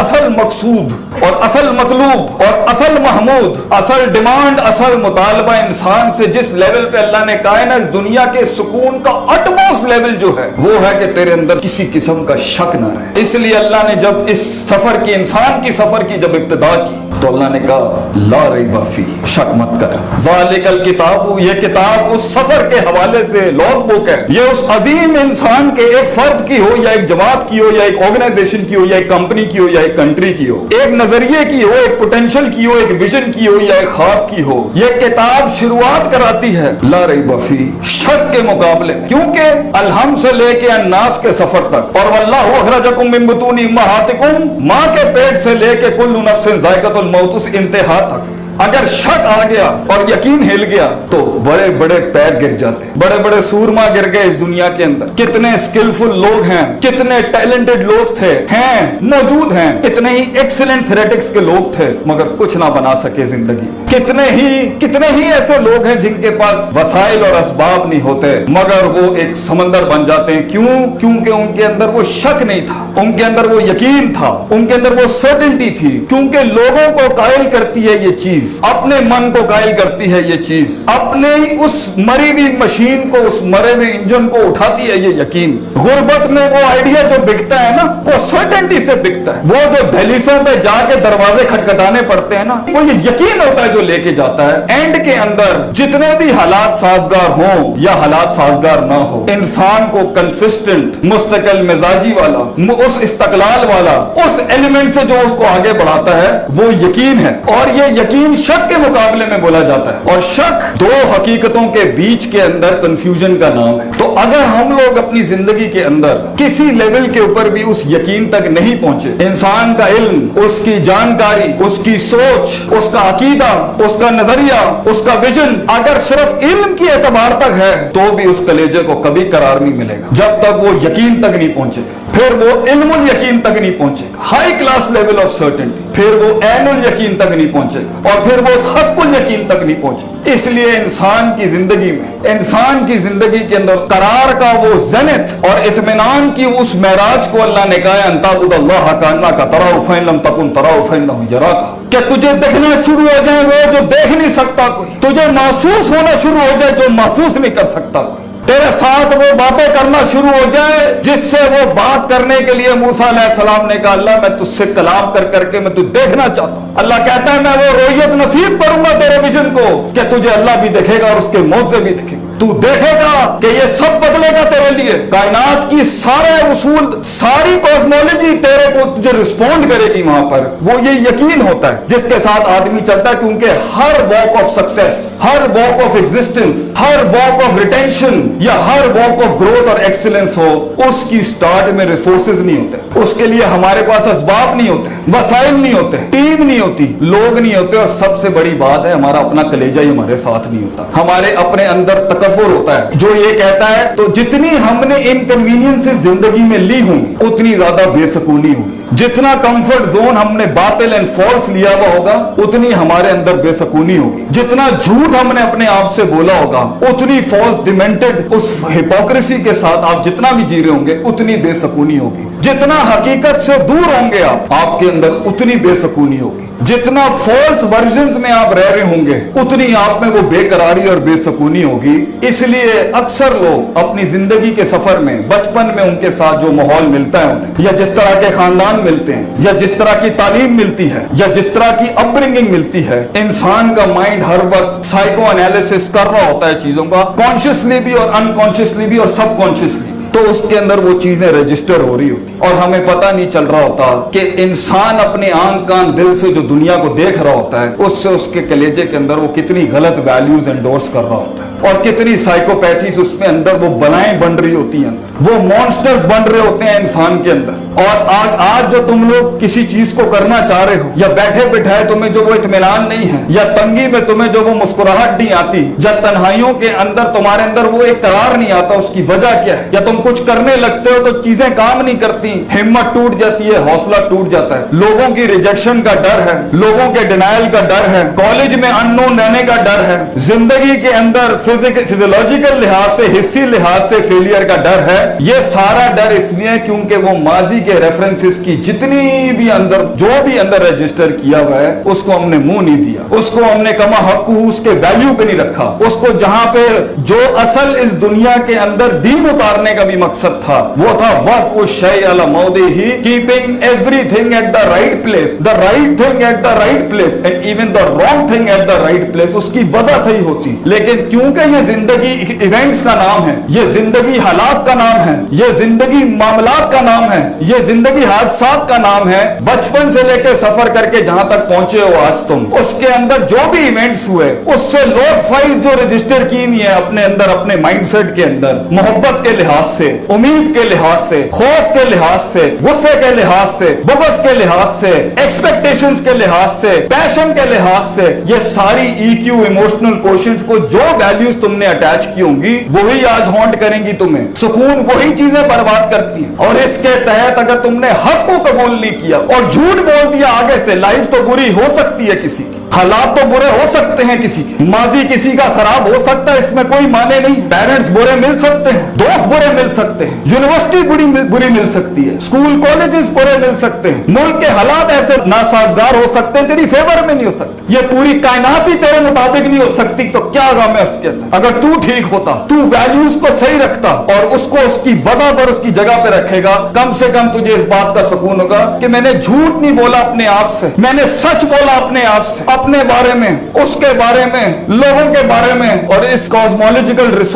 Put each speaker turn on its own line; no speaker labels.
اصل مقصود اور اصل مطلوب اور اصل محمود، اصل ڈیمانڈ اصل مطالبہ انسان سے جس لیول پہ اللہ نے کہا ہے نا اس دنیا کے سکون کا اٹموسٹ لیول جو ہے، وہ ہے کہ تیرے اندر کسی قسم کا شک نہ رہے۔ اس لیے اللہ نے جب اس سفر کی، انسان کی سفر کی جب ابتدا کی تو اللہ نے کہا لا ریب فی شک مت کر۔ ذالک الکتاب یہ کتاب اس سفر کے حوالے سے لوگ بک ہے یہ اس عظیم انسان کے ایک فرد کی ہو یا ایک جماعت کی ہو یا ایک آرگنائزیشن کی ہو یا ایک کمپنی کی ہو یا ایک کنٹری کی ہو۔ ایک نظریے کی ہو ایک پوٹینشل کی ہو ایک ویژن کی ہو یا ایک خواب کی ہو۔ یہ کتاب شروعات کراتی ہے۔ لا ریب فی شک کے مقابلے۔ کیونکہ الحم سے لے کے الناس کے سفر تک۔ اور واللہ اخرجکم من بطون امہاتکم ماں کے پیٹ سے لے کے کل نفس ذائقۃ الموت۔ اس انتہا تک۔ اگر شک آ گیا اور یقین ہل گیا تو بڑے بڑے پیر گر جاتے بڑے بڑے سورما گر گئے اس دنیا کے اندر۔ کتنے اسکلفل لوگ ہیں، کتنے ٹیلنٹڈ لوگ تھے، ہیں، موجود ہیں۔ کتنے ہی ایکسلنٹ تھریٹکس کے لوگ تھے، مگر کچھ نہ بنا سکے زندگی۔ کتنے ہی کتنے ہی ایسے لوگ ہیں جن کے پاس وسائل اور اسباب نہیں ہوتے، مگر وہ ایک سمندر بن جاتے ہیں۔ کیوں؟ کیونکہ ان کے اندر وہ شک نہیں تھا، ان کے اندر وہ یقین تھا، ان کے اندر وہ سرٹنٹی تھی۔ کیونکہ لوگوں کو قائل کرتی ہے یہ چیز۔ اپنے من کو قائل کرتی ہے یہ چیز۔ اپنے اس مری ہوئی مشین کو اس مرے ہوئے انجن کو اٹھاتی ہے یہ یقین۔ غربت میں وہ آئیڈیا جو بکتا ہے نا وہ سرٹنٹی سے بکتا ہے۔ وہ جو دہلیسوں پہ جا کے دروازے کھٹکھٹانے پڑتے ہیں نا وہ یہ یقین ہوتا ہے جو لے کے جاتا ہے۔ اینڈ کے اندر جتنے بھی حالات سازگار ہوں یا حالات سازگار نہ ہو انسان کو کنسسٹنٹ مستقل مزاجی والا اس استقلال والا اس ایلیمنٹ سے جو اس کو آگے بڑھاتا ہے وہ یقین ہے۔ اور یہ یقین شک کے مقابلے میں بولا جاتا ہے اور شک دو حقیقتوں کے بیچ کے اندر کنفیوژن کا نام ہے۔ تو اگر ہم لوگ اپنی زندگی کے اندر کسی لیول کے اوپر بھی اس یقین تک نہیں پہنچے، انسان کا علم، اس کی جانکاری، اس کی سوچ، اس کا عقیدہ، اس کا نظریہ، اس کا ویژن اگر صرف علم کی اعتبار تک ہے، تو بھی اس کلیجے کو کبھی قرار نہیں ملے گا۔ جب تک وہ یقین تک نہیں پہنچے۔ گا پھر وہ علم الیقین تک نہیں پہنچے گا۔ High class level of certainty پھر وہ عین الیقین تک نہیں پہنچے گا۔ اور پھر وہ حق الیقین تک نہیں پہنچے گا۔ اس لیے انسان کی زندگی میں، انسان کی زندگی کے اندر قرار کا وہ زنت اور اطمینان کی اس معراج کو اللہ نے کہا انتابد اللہ کانا کا تراؤ فین لم تکن تراؤ فین لم یرا کا کہ تجھے دیکھنا شروع ہو جائے وہ جو دیکھ نہیں سکتا کوئی، تجھے محسوس ہونا شروع ہو جائے جو محسوس نہیں کر سکتا کوئی۔ تیرے ساتھ وہ باتیں کرنا شروع ہو جائے، جس سے وہ بات کرنے کے لیے موسا علیہ السلام نے کہا، اللہ، میں تجھ سے کلام کر کر کے میں تجھ دیکھنا چاہتا ہوں۔ اللہ کہتا ہے، میں وہ رویت نصیب کروں گا تیرے ویژن کو، کہ تجھے اللہ بھی دیکھے گا اور اس کے موزے بھی دیکھے گا۔ تو دیکھے گا کہ یہ سب بدلے گا تیرے لیے۔ کائنات کی سارے اصول، ساری کاسمولوجی تیرے کو تجھے رسپونڈ کرے گی وہاں پر۔ وہ یہ یقین ہوتا ہے۔ جس کے ساتھ آدمی چلتا ہے کیونکہ ہر واک آف سکسیس ہر واک آف ایگزسٹنس ہر واک آف ریٹینشن یا ہر واک آف گروتھ اور ایکسلنس ہو، اس کی سٹارٹ میں ریسورسز نہیں ہوتے۔ اس کے لیے ہمارے پاس اسباب نہیں ہوتے، وسائل نہیں ہوتے، ٹیم نہیں ہوتی، لوگ نہیں ہوتے، اور سب سے بڑی بات ہے، ہمارا اپنا کلیجہ ہی ہمارے ساتھ نہیں ہوتا۔ ہمارے اپنے اندر تکبر ہوتا ہے۔ جو یہ کہتا ہے، تو جتنی ہم نے انکنوینئنس زندگی میں لی ہوں، اتنی زیادہ بے سکونی ہوگی۔ جتنا کمفرٹ زون ہم نے باطل اینڈ فالس لیا ہوا ہوگا، اتنی ہمارے اندر بے سکونی ہوگی۔ جتنا جھوٹ ہم نے اپنے آپ سے بولا ہوگا، اتنی فالس ڈیمینٹڈ اس ہپوکریسی کے ساتھ آپ جتنا بھی جی رہے ہوں گے، اتنی بے سکونی ہوگی۔ جتنا حقیقت سے دور ہوں گے آپ آپ کے اندر اتنی بے سکونی ہوگی۔ جتنا فالس ورژنز میں آپ رہ رہے ہوں گے، اتنی آپ میں وہ بے قراری اور بے سکونی ہوگی۔ اس لیے اکثر لوگ اپنی زندگی کے سفر میں، بچپن میں ان کے ساتھ جو ماحول ملتا ہے انہیں یا جس طرح کے خاندان ملتے ہیں، یا جس طرح کی تعلیم ملتی ہے، یا جس طرح کی اپ برنگنگ ملتی ہے، انسان کا مائنڈ ہر وقت سائیکو انالیسس کر رہا ہوتا ہے چیزوں کا کانشیسلی بھی اور انکانشیسلی بھی اور سب کانشیسلی تو اس کے اندر وہ چیزیں رجسٹر ہو رہی ہوتی اور ہمیں پتہ نہیں چل رہا ہوتا کہ انسان اپنے آنکھ کان دل سے جو دنیا کو دیکھ رہا ہوتا ہے، اس سے اس کے کلیجے کے اندر وہ کتنی غلط ویلیوز انڈورس کر رہا ہوتا ہے۔ اور کتنی سائیکوپیتھیز اس میں اندر وہ بلائیں بن رہی ہوتی ہیں اندر۔ وہ مونسٹرز بن رہے ہوتے ہیں انسان کے اندر۔ اور آج آج جو تم لوگ کسی چیز کو کرنا چاہ رہے ہو، یا بیٹھے بٹھائے تمہیں جو وہ اطمینان نہیں ہے، یا تنگی میں تمہیں جو وہ مسکراہٹ نہیں آتی، یا تنہائیوں کے اندر تمہارے اندر وہ ایک قرار نہیں آتا، اس کی وجہ کیا ہے؟ یا تم کچھ کرنے لگتے ہو تو چیزیں کام نہیں کرتی، ہمت ٹوٹ جاتی ہے، حوصلہ ٹوٹ جاتا ہے۔ لوگوں کی ریجیکشن کا ڈر ہے، لوگوں کے ڈینائل کا ڈر ہے کالج میں ان نون رہنے کا ڈر ہے، زندگی کے اندر فزیولوجیکل لحاظ سے، حصی لحاظ سے فیلئر کا ڈر ہے۔ یہ سارا ڈر اس لیے کیونکہ وہ ماضی کے ریفرنسز کی جتنی بھی اندر جو بھی اندر رجسٹر کیا ہوا ہے، اس کو ہم نے منہ نہیں دیا۔ اس کو ہم نے کما حق اس کے ویلیو پہ نہیں رکھا۔ اس کو جہاں پہ جو اصل اس دنیا کے اندر دین اتارنے کا بھی مقصد تھا، وہ تھا وقف اس شے مودے ہی keeping everything at the right place the right thing at the right place and even the wrong thing at the right place اس کی وجہ صحیح ہوتی۔ لیکن کیونکہ یہ زندگی ایونٹس کا نام ہے، یہ زندگی حالات کا نام ہے، یہ زندگی معاملات کا نام ہے، یہ یہ زندگی حادثات کا نام ہے۔ بچپن سے لے کے سفر کر کے جہاں تک پہنچے ہو آج تم۔ اس کے اندر جو بھی ایونٹس ہوئے، اس سے لوگ فائز جو رجسٹر کی نہیں ہے اپنے اندر، اپنے مائنڈ سیٹ کے اندر، محبت کے لحاظ سے، امید کے لحاظ سے، خوف کے لحاظ سے، غصے کے لحاظ سے، بغض کے لحاظ سے ایکسپیکٹیشنز کے لحاظ سے پیشن کے لحاظ سے، یہ ساری ای کیو ایموشنل کوشنز کو جو ویلیوز تم نے اٹیچ کی ہوں گی، وہی آج ہانٹ کریں گی تمہیں۔ سکون وہی چیزیں برباد کرتی ہیں۔ اور اس کے تحت اگر تم نے حق کو قبول نہیں کیا اور جھوٹ بول دیا آگے سے لائف تو بری ہو سکتی ہے کسی کی۔ حالات تو برے ہو سکتے ہیں کسی کے۔ ماضی کسی کا خراب ہو سکتا ہے، اس میں کوئی معنی نہیں۔ پیرنٹس برے مل سکتے ہیں، دوست برے مل سکتے ہیں۔ یونیورسٹی بری بری مل سکتی ہے۔ اسکول کالجز برے مل سکتے ہیں۔ ملک کے حالات ایسے ناسازگار ہو سکتے ہیں، تیری فیور میں نہیں ہو سکتے۔ یہ پوری کائنات ہی تیرے مطابق نہیں ہو سکتی، تو کیا غم ہے اس کے اندر؟ اگر تو ٹھیک ہوتا، تو ویلیوز کو صحیح رکھتا اور اس کو اس کی وضع پر، اس کی جگہ پہ رکھے گا، کم سے کم تجھے اس بات کا سکون ہوگا کہ میں نے جھوٹ نہیں بولا اپنے آپ سے، میں نے سچ بولا اپنے آپ سے۔ اپنے بارے میں، اس کے بارے میں، لوگوں کے بارے میں اور اس کاسمالوجیکل ریسورس